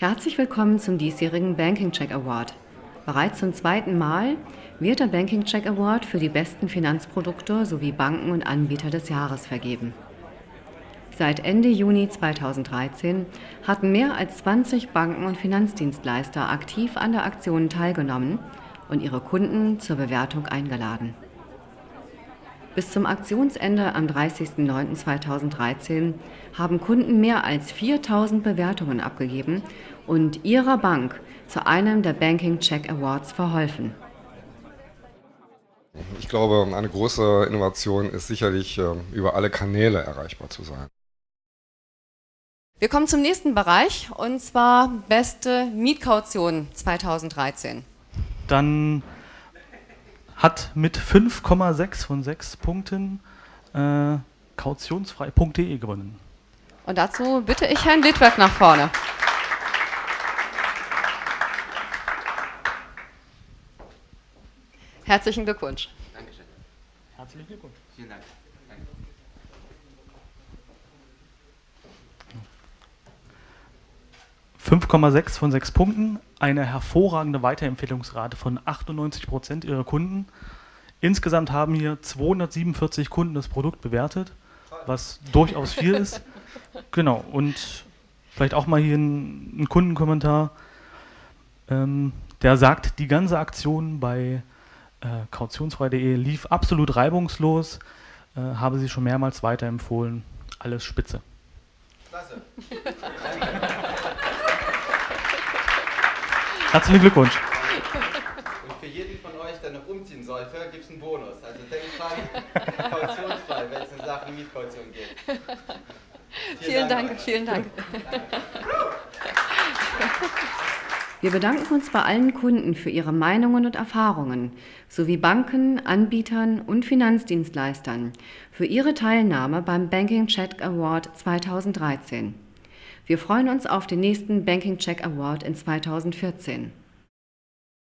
Herzlich willkommen zum diesjährigen Banking Check Award. Bereits zum zweiten Mal wird der Banking Check Award für die besten Finanzprodukte sowie Banken und Anbieter des Jahres vergeben. Seit Ende Juni 2013 hatten mehr als 20 Banken und Finanzdienstleister aktiv an der Aktion teilgenommen und ihre Kunden zur Bewertung eingeladen. Bis zum Aktionsende am 30.09.2013 haben Kunden mehr als 4000 Bewertungen abgegeben und ihrer Bank zu einem der Banking Check Awards verholfen. Ich glaube, eine große Innovation ist sicherlich, äh, über alle Kanäle erreichbar zu sein. Wir kommen zum nächsten Bereich und zwar beste Mietkaution 2013. Dann hat mit 5,6 von 6 Punkten äh, kautionsfrei.de gewonnen. Und dazu bitte ich Herrn Littwerk nach vorne. Herzlichen Glückwunsch. Dankeschön. Herzlichen Glückwunsch. Vielen Dank. Danke. 5,6 von 6 Punkten, eine hervorragende Weiterempfehlungsrate von 98 Prozent ihrer Kunden. Insgesamt haben hier 247 Kunden das Produkt bewertet, was durchaus viel ist. Genau, und vielleicht auch mal hier ein, ein Kundenkommentar, ähm, der sagt, die ganze Aktion bei äh, kautionsfrei.de lief absolut reibungslos, äh, habe sie schon mehrmals weiterempfohlen. Alles spitze. Klasse. Herzlichen Glückwunsch. Und für jeden von euch, der noch umziehen sollte, gibt es einen Bonus. Also denkt dran, kautionsfrei, wenn es in Sachen Mietkaution geht. Vielen Dank, Leute. vielen Dank. Wir bedanken uns bei allen Kunden für ihre Meinungen und Erfahrungen sowie Banken, Anbietern und Finanzdienstleistern für ihre Teilnahme beim Banking Check Award 2013. Wir freuen uns auf den nächsten Banking Check Award in 2014.